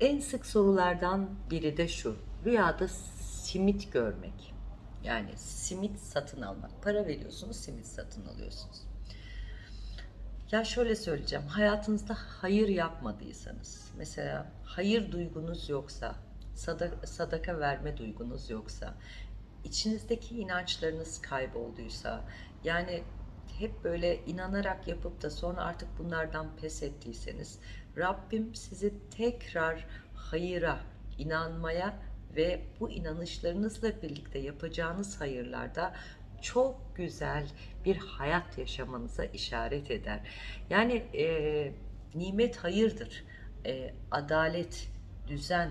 En sık sorulardan biri de şu. Rüyada simit görmek. Yani simit satın almak. Para veriyorsunuz, simit satın alıyorsunuz. Ya şöyle söyleyeceğim. Hayatınızda hayır yapmadıysanız, mesela hayır duygunuz yoksa, sadaka, sadaka verme duygunuz yoksa, içinizdeki inançlarınız kaybolduysa, yani hep böyle inanarak yapıp da sonra artık bunlardan pes ettiyseniz, Rabbim sizi tekrar hayıra, inanmaya ve bu inanışlarınızla birlikte yapacağınız hayırlarda çok güzel bir hayat yaşamanıza işaret eder. Yani e, nimet hayırdır. E, adalet, düzen,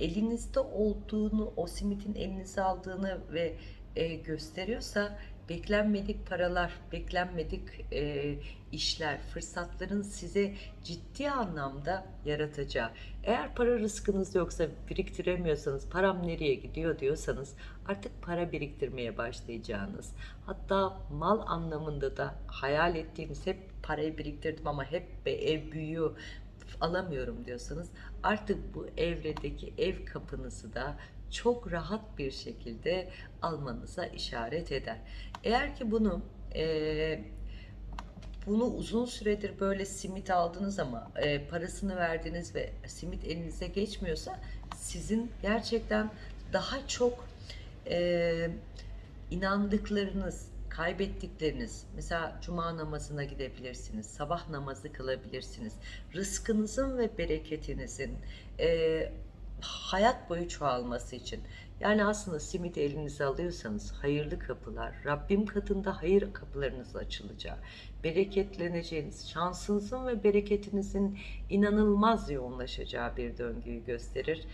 elinizde olduğunu, o simitin elinize aldığını ve e, gösteriyorsa beklenmedik paralar, beklenmedik e, işler, fırsatların size ciddi anlamda yaratacağı. Eğer para rızkınız yoksa biriktiremiyorsanız param nereye gidiyor diyorsanız artık para biriktirmeye başlayacağınız. Hatta mal anlamında da hayal ettiğiniz hep parayı biriktirdim ama hep be ev büyüyor alamıyorum diyorsanız artık bu evredeki ev kapınızı da çok rahat bir şekilde almanıza işaret eder. Eğer ki bunu e, bunu uzun süredir böyle simit aldınız ama e, parasını verdiniz ve simit elinize geçmiyorsa sizin gerçekten daha çok e, inandıklarınız, kaybettikleriniz, mesela cuma namazına gidebilirsiniz, sabah namazı kılabilirsiniz. Rızkınızın ve bereketinizin e, hayat boyu çoğalması için. Yani aslında simit elinize alıyorsanız hayırlı kapılar, Rabbim katında hayır kapılarınız açılacağı, bereketleneceğiniz, şansınızın ve bereketinizin inanılmaz yoğunlaşacağı bir döngüyü gösterir.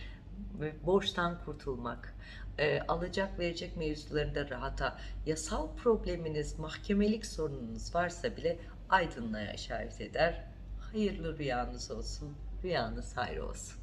Borçtan kurtulmak, e, alacak verecek mevzularında rahata, yasal probleminiz, mahkemelik sorununuz varsa bile aydınlığa işaret eder. Hayırlı rüyanız olsun, rüyanız hayır olsun.